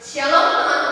行了，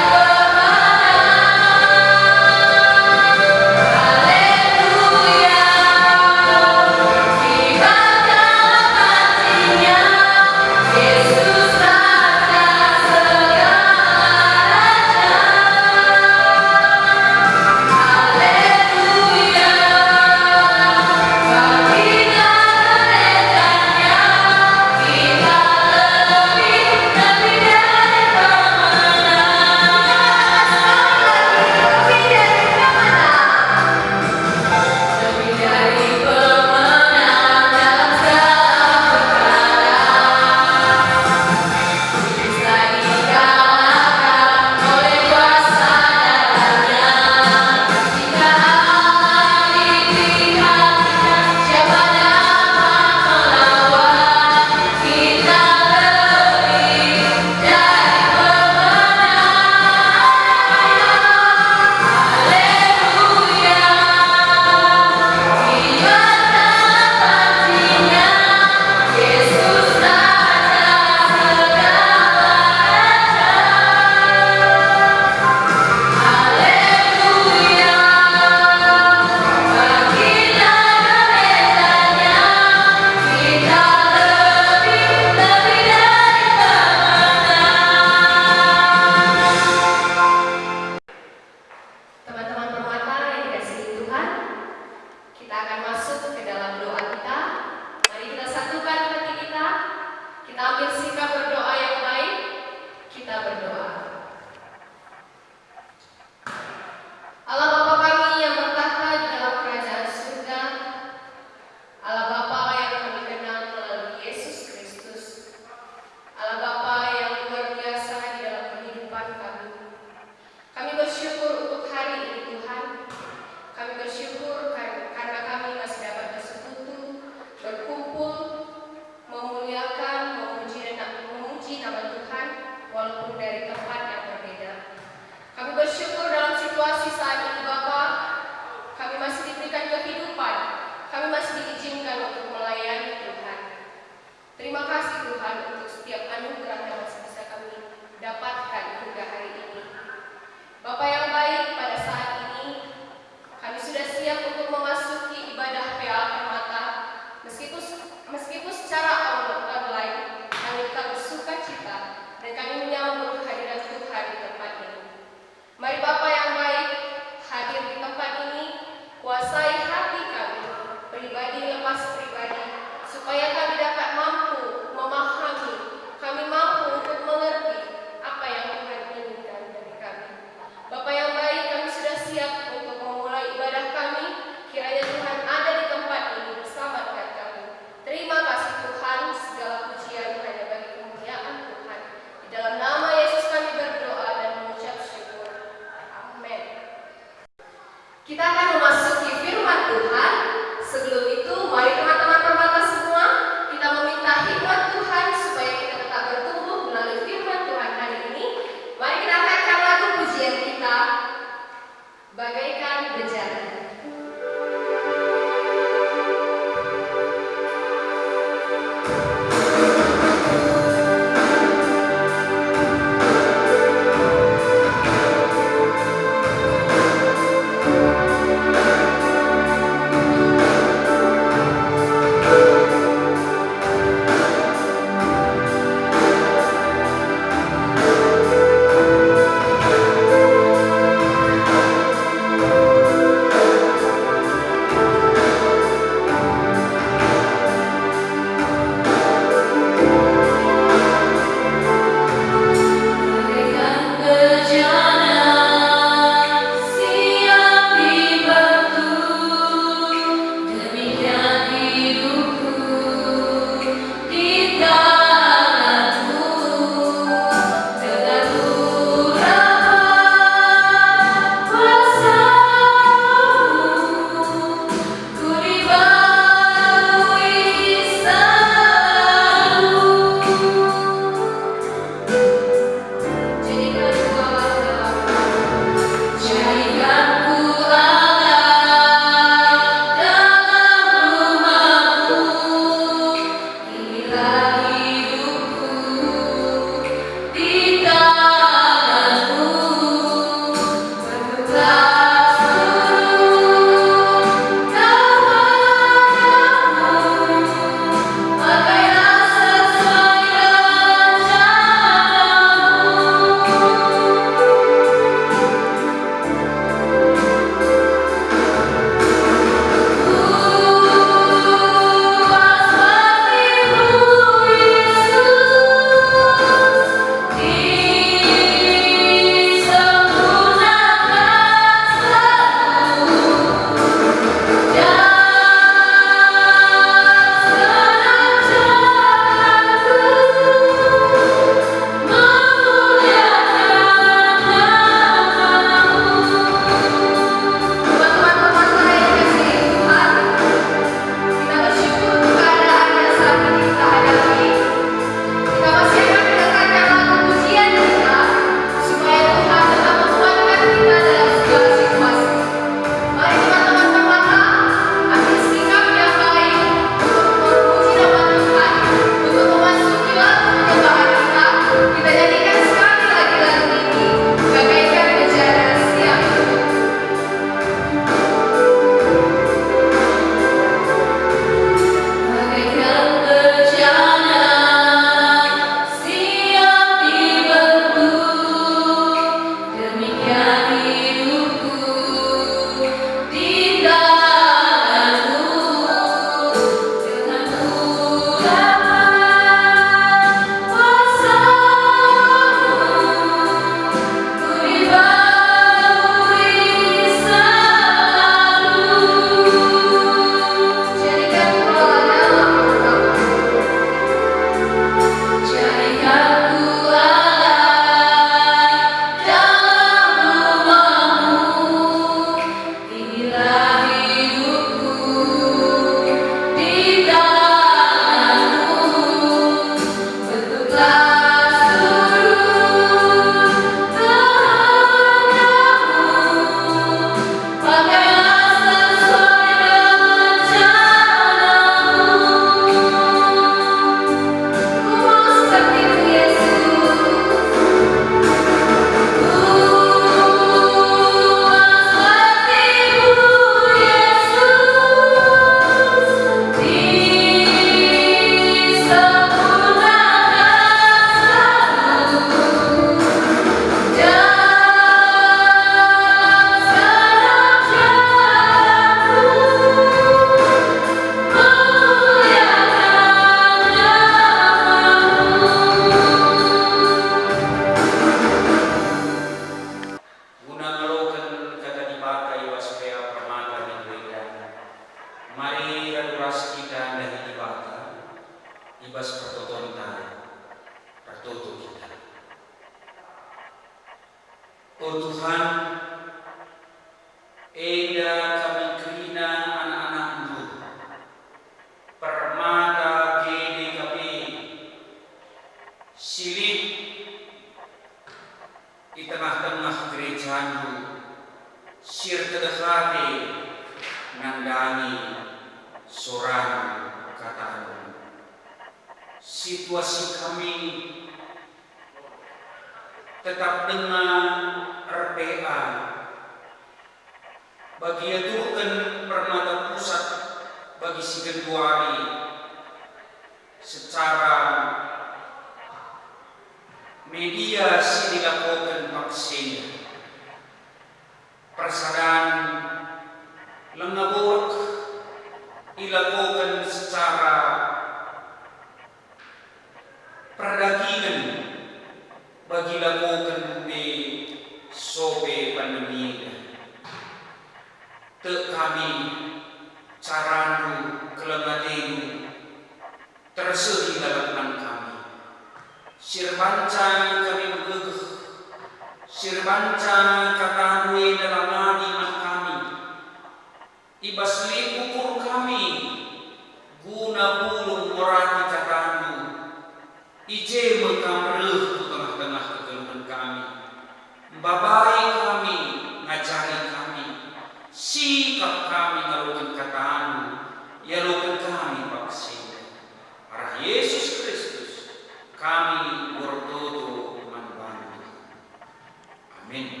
Amin.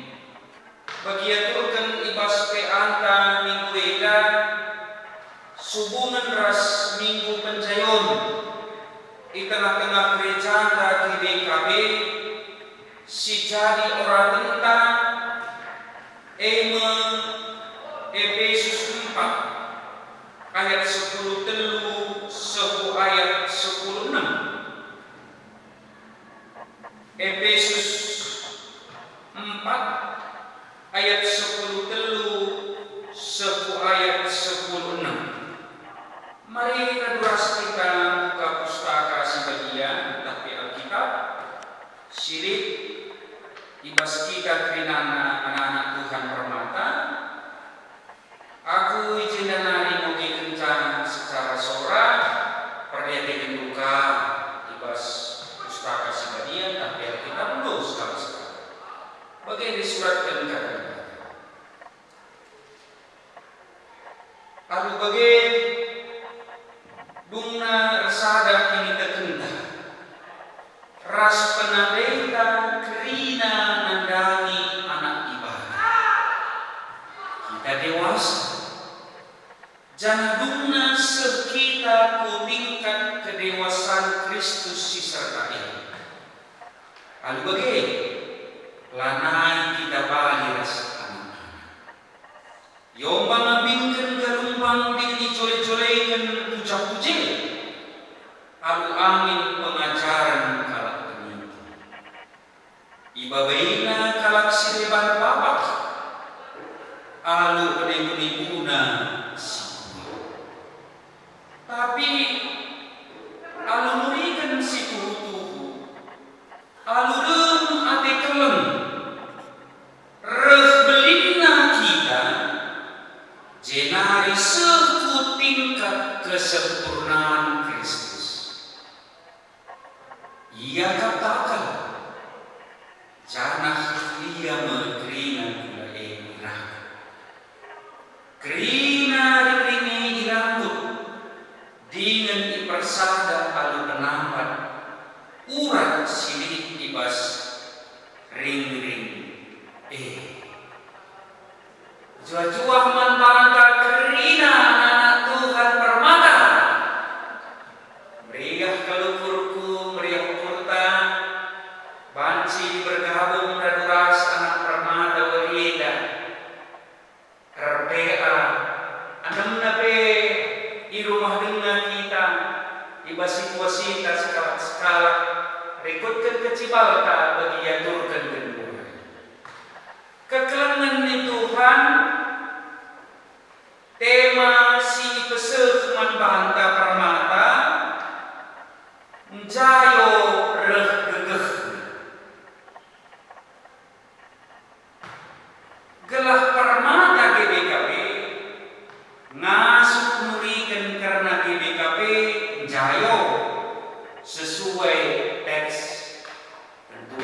Bagiaturkan ibas ke anta minggu eda subunan ras minggu pencayon di tengah-tengah gereja di BKB si jadi orang ayat 10 telu. ibabaina kalak sireban papak alu pedeng pedenguna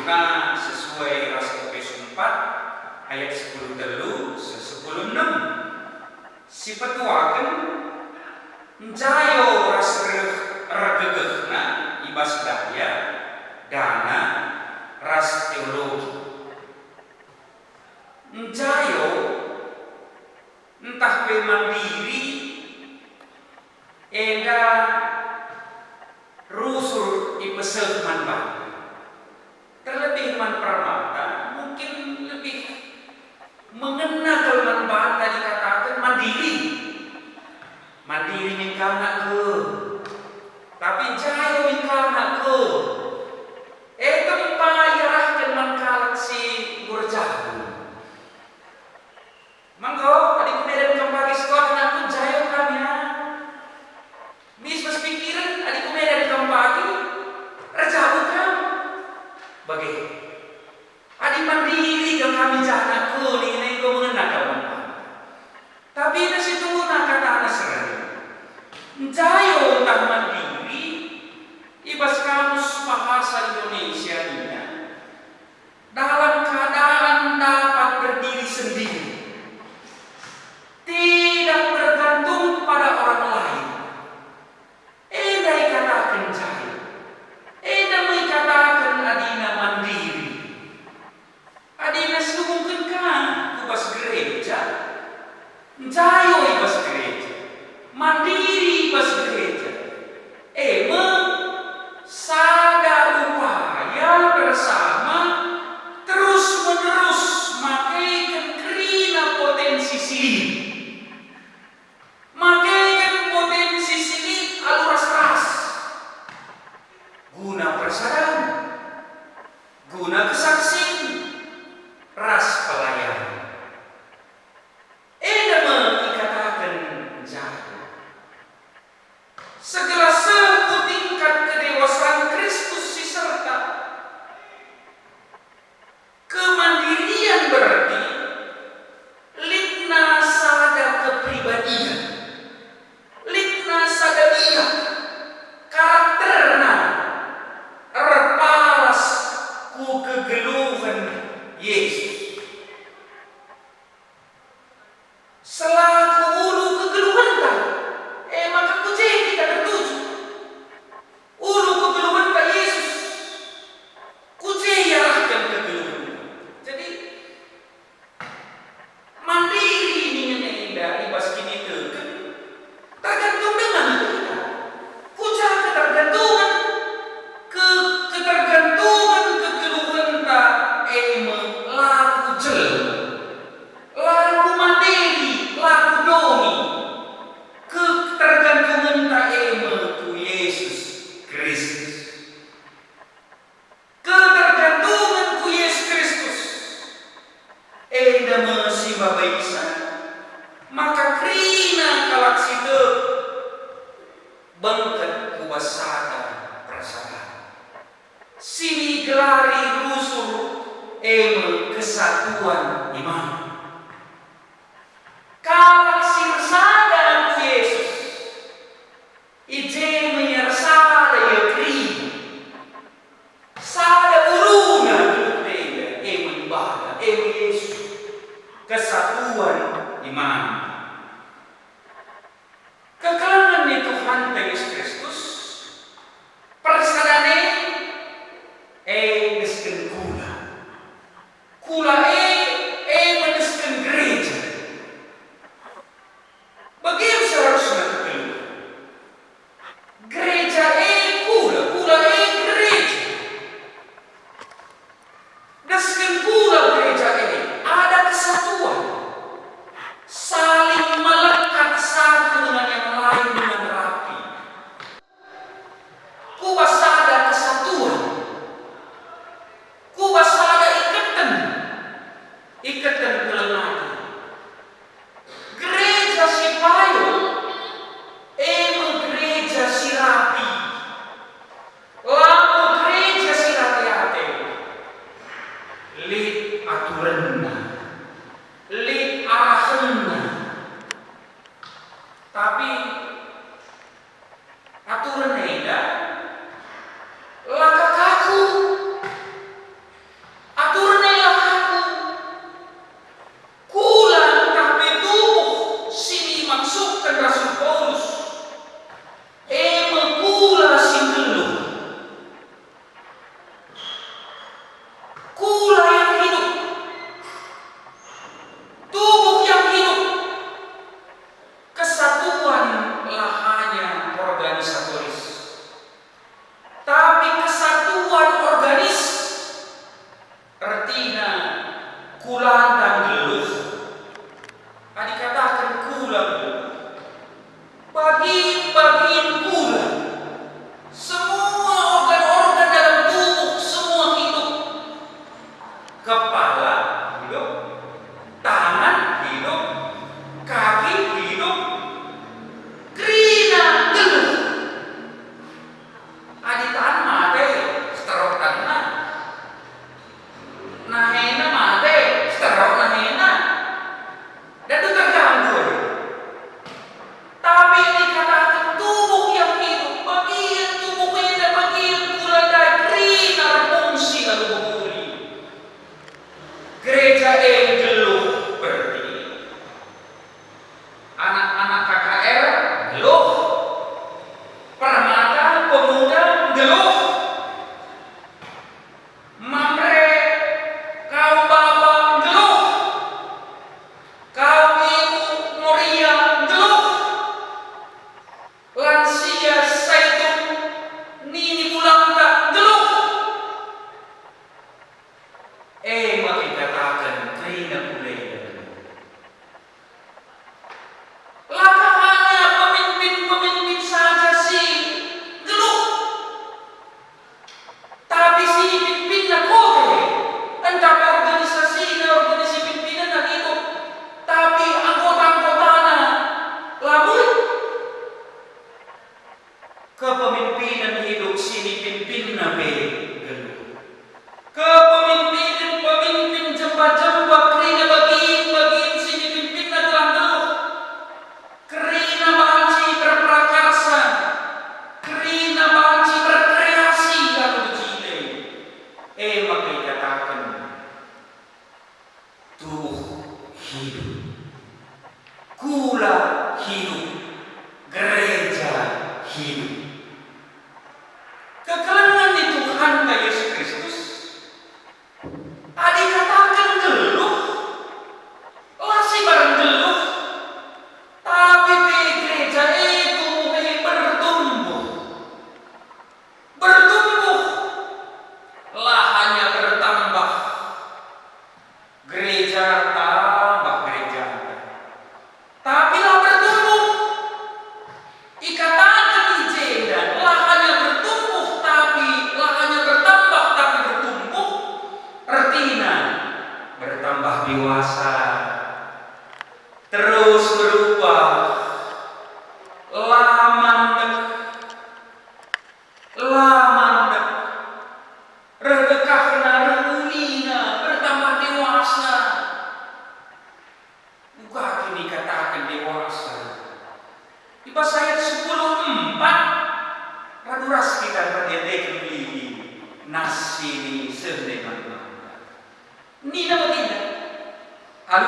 5 sesuai ras KP 4 ayat 10 telu 10 6 si petuakan jayo ras regegehna ibas daya dana ras teologi. Jayo entah pe mandiri ega rusur ipesel manfaat terlebih Iman mungkin lebih mengena kelemahan bahasa dikatakan mandiri. Mandiri ini karena ke. bengket kubasatan perasaan. Sini gelari rusuh emang kesatuan iman. Kala sini sehlemana. Ni nama tidak. Alu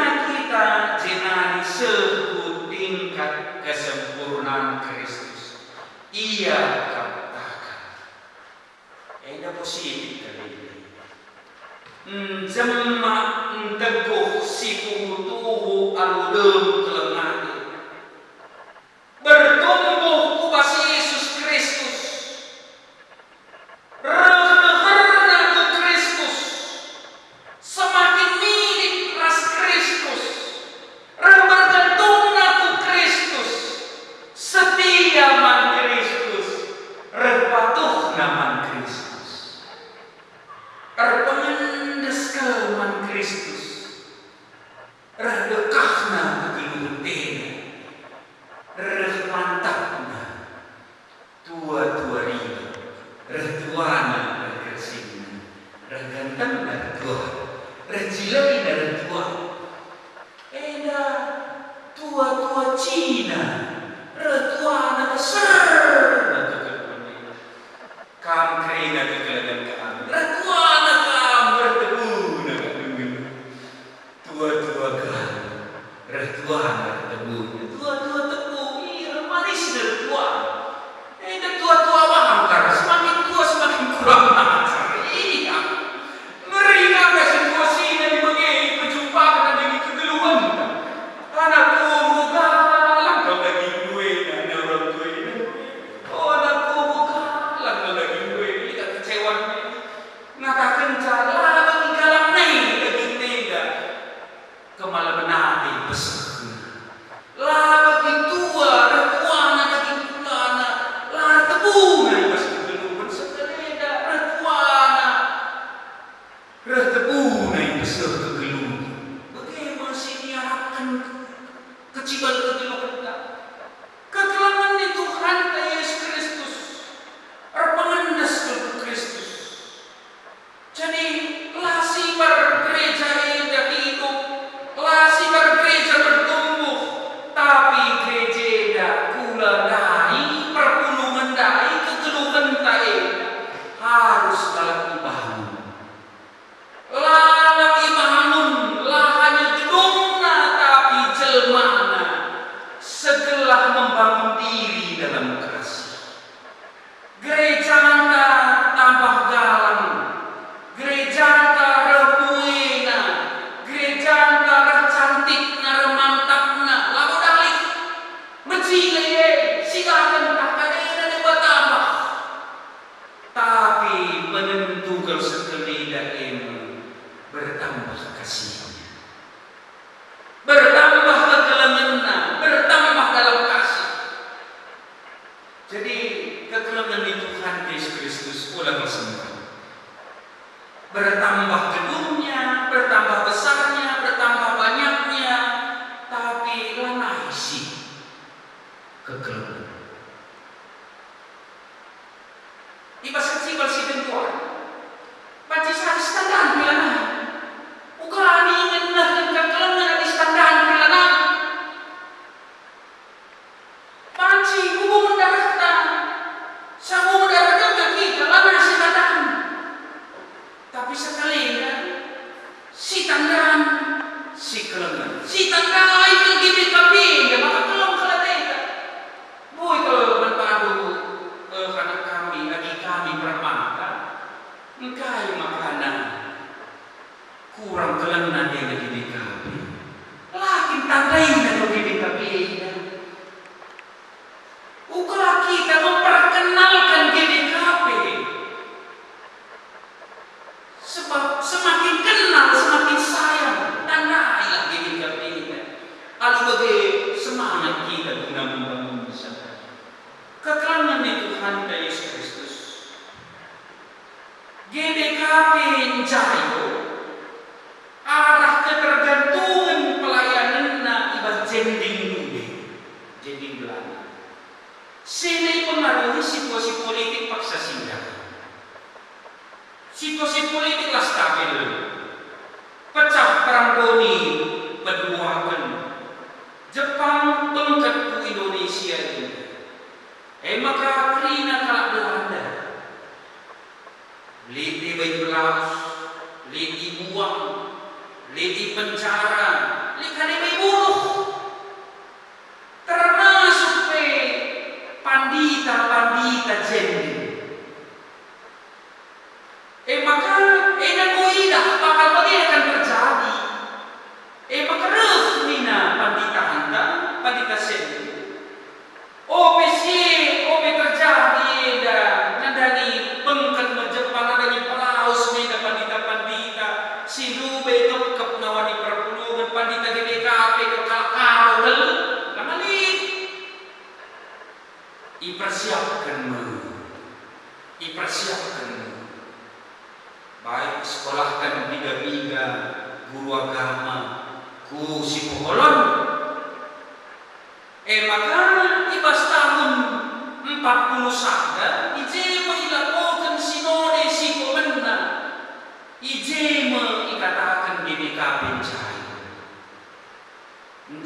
bila kita jenari sebut tingkat kesempurnaan Kristus, ia katakan, ada positif kali ini. Jemak hmm, teguh sikutuhu aludem kelemah.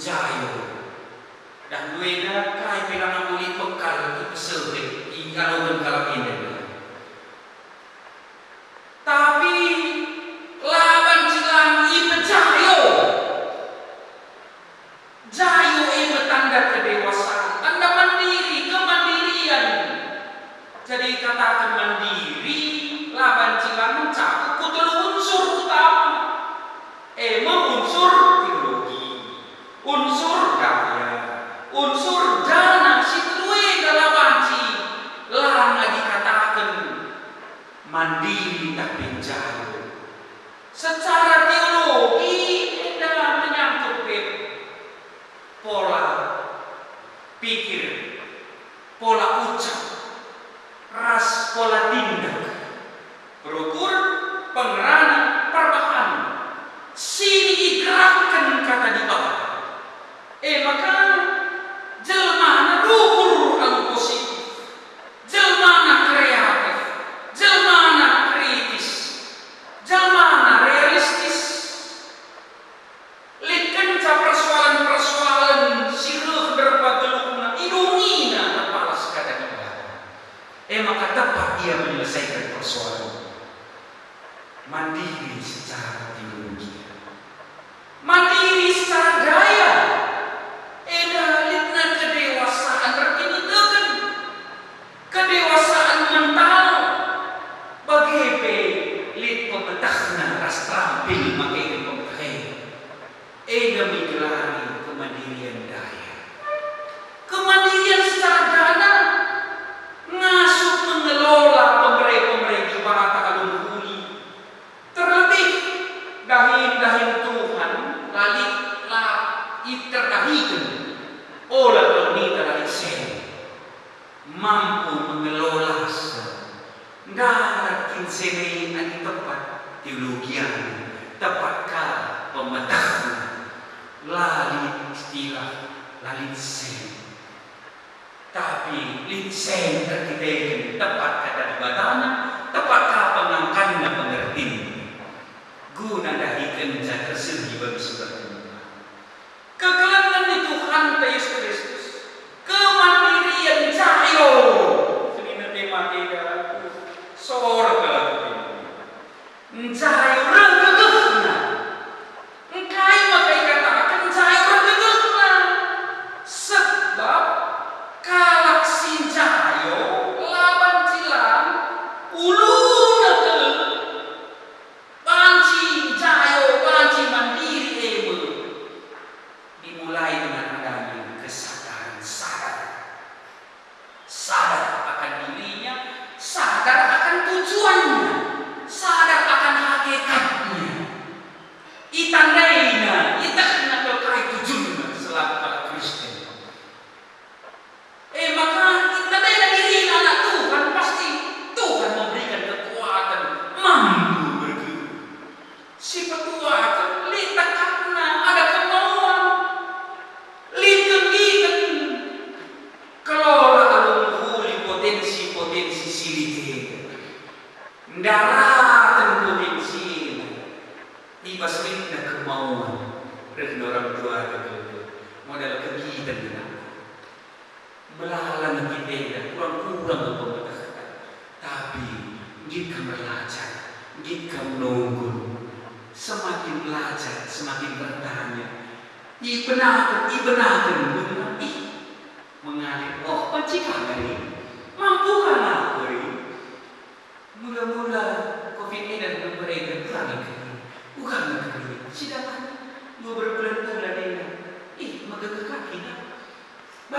jayo dan duwena kai pelana muli pekal tu peserta ingkalo bengkal ini scolatino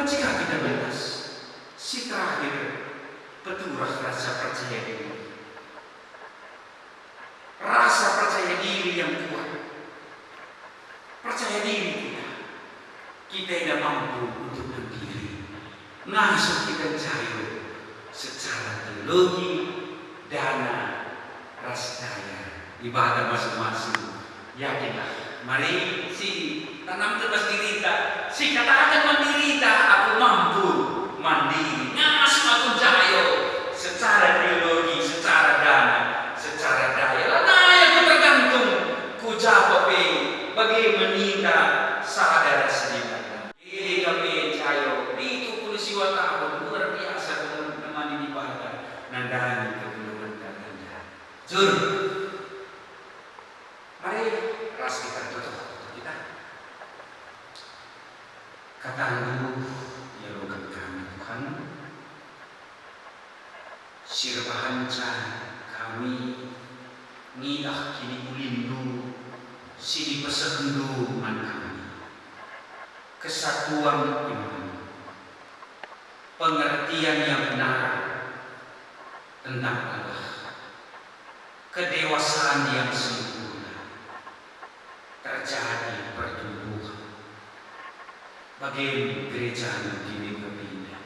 Jika kita balas, si terakhir Petugas rasa percaya diri. Rasa percaya diri yang kuat. Percaya diri kita. Kita tidak mampu untuk berdiri. Langsung kita cari secara teologi, dana, Rasa daya ibadah masing-masing. Yakinlah Mari si tanam tebas dirita, si katakan mendirita, aku mampu mandiri. Ngas aku jayo secara pribadi. sirpahancan kami ngilak kini ulindu sini pesendu man kami. Kesatuan iman pengertian yang benar tentang Allah kedewasaan yang sempurna terjadi pertumbuhan. Bagaimana gereja yang kepindah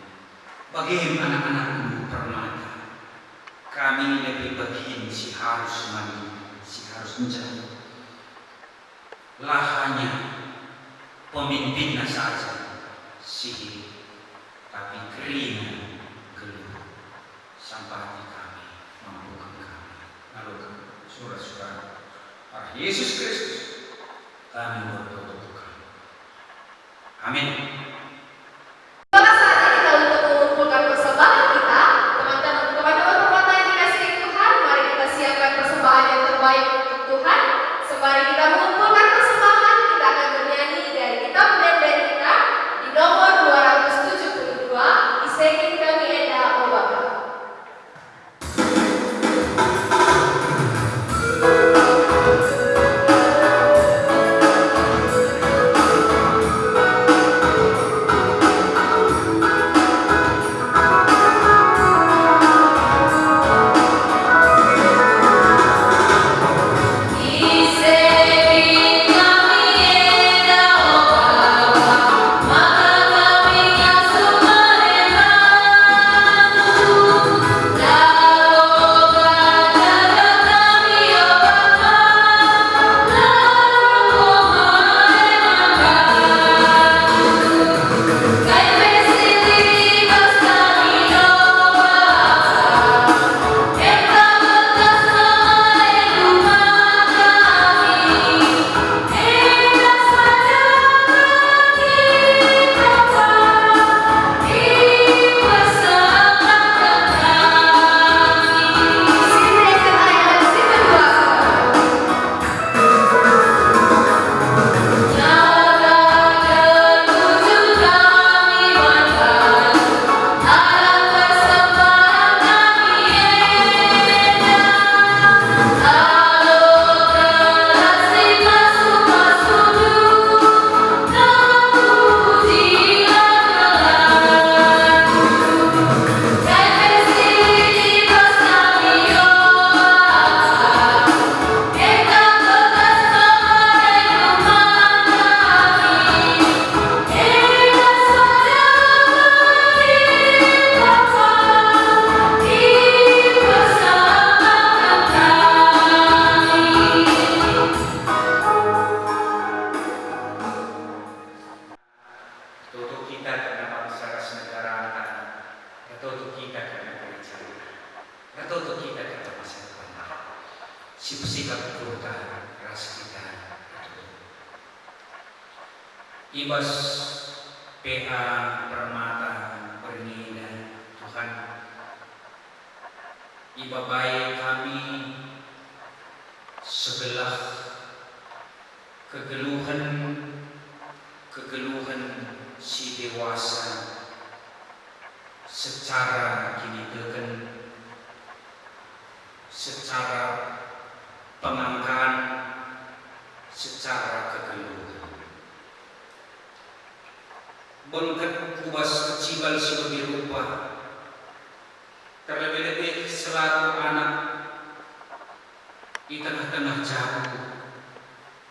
bagaimana anak-anakmu permata? kami lebih begin si harus mandi, si harus menjadi Lah hanya pemimpinnya saja si tapi keringan keluar sampai kami membuka, kami lalu surat-surat para Yesus Kristus kami berdoa untuk kami. Amin.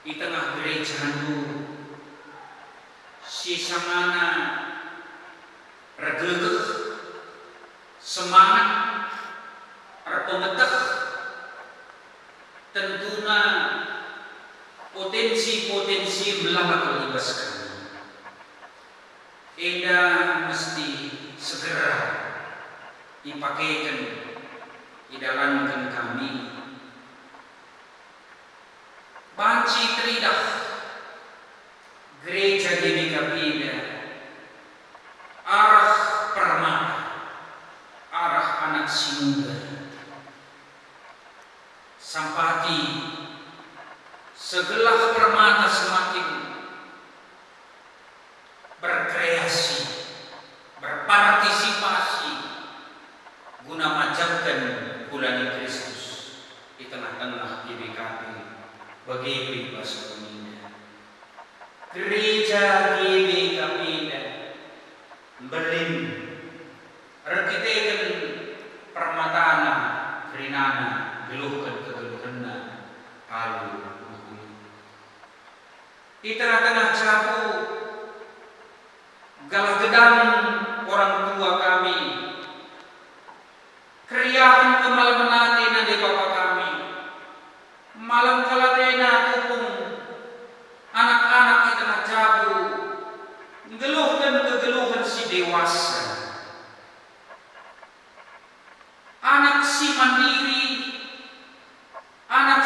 di tengah gerejamu si sangana regegeh semangat repometek tentuna potensi-potensi melambat kelibas kami Eda mesti segera dipakaikan di dalam kami Panci Trida, Gereja Genika Biblia, arah permata, arah anak si. Sampati, segelah permata,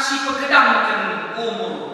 si pegedang kan umur.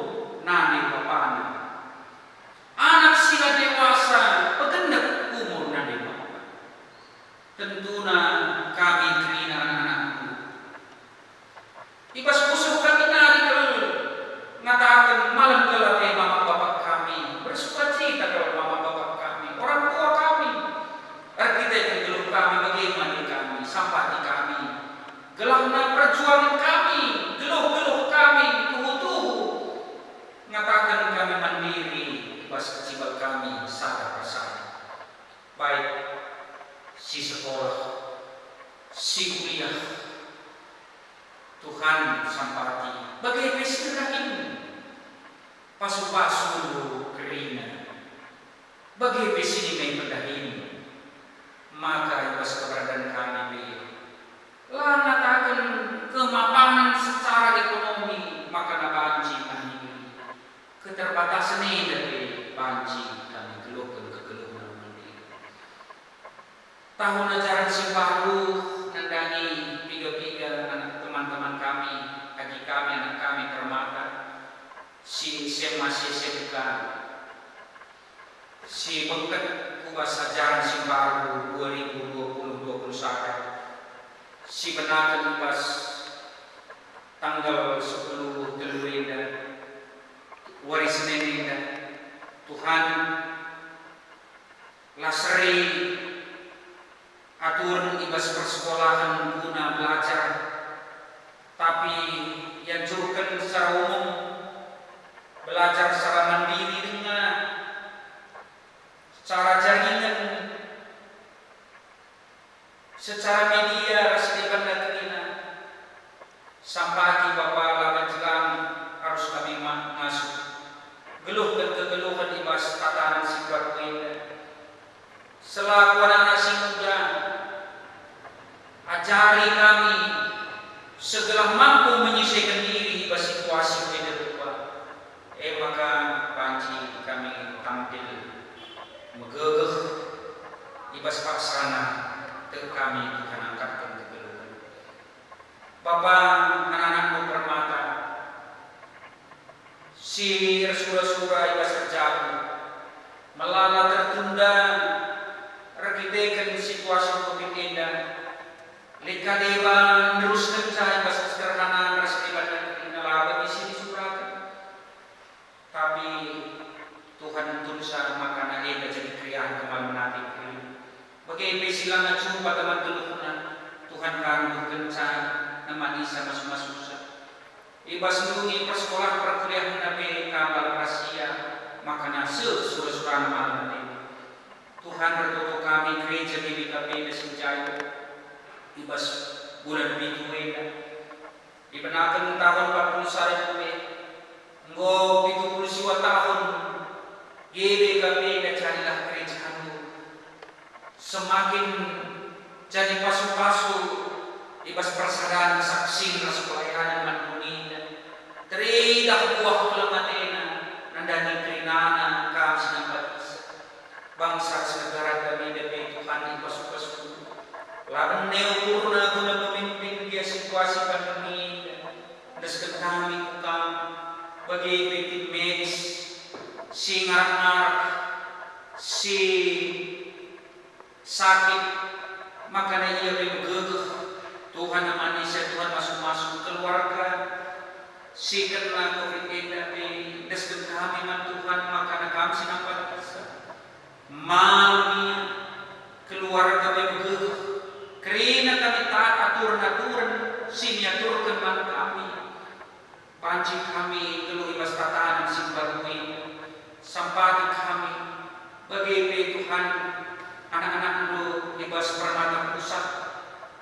Jadi pasu-pasu ibas persadaran saksi rasu pelayanan manunina. Teridah buah kelamatena nandani kerinana kami sinampat bangsa segera kami demi Tuhan pasu-pasu. Laban neupurna guna memimpin dia situasi pandemi dan kami kukam bagi tim medis si ngarak si sakit makanya ia bergegeh Tuhan manusia Tuhan masuk-masuk keluarga. Si kena covid tapi desken kami man Tuhan makanya kami sinampat bisa malmi keluarga bergegeh kerina kami tak aturan aturan si aturkan man kami. Panci kami keluh ibas tatanan simbarui sampati kami bagi Tuhan ibas permata pusat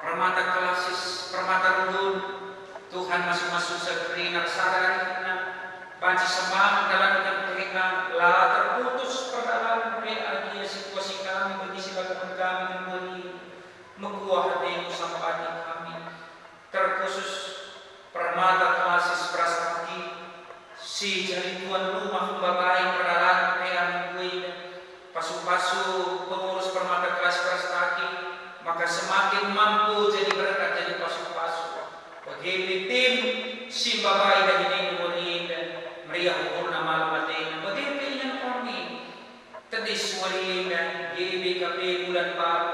permata kelasis permata rundun Tuhan masing-masing sekrina sadari panci semangat dalam mereka lah terputus perdalam PA dia situasi kami bagi sebagian kami memberi mekuah hatimu sampati kami terkhusus permata kelasis prasasti si jari tuan rumah bagai perdalan peang gue pasu-pasu pengurus permata kelas prestasi maka semakin mampu jadi berkat jadi pasu-pasu bagi tim si babai dan ini murid meriah purna malam matina bagi yang kami tedis warinda GBKP bulan baru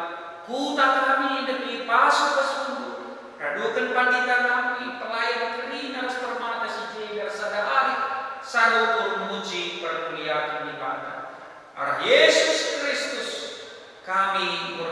kuta kami demi pasu-pasu radukan pandita kami pelayan kerina ras permata si jegar sadari sarukur muji perkuliahan ibadah arah Yesus Kristus kami berdoa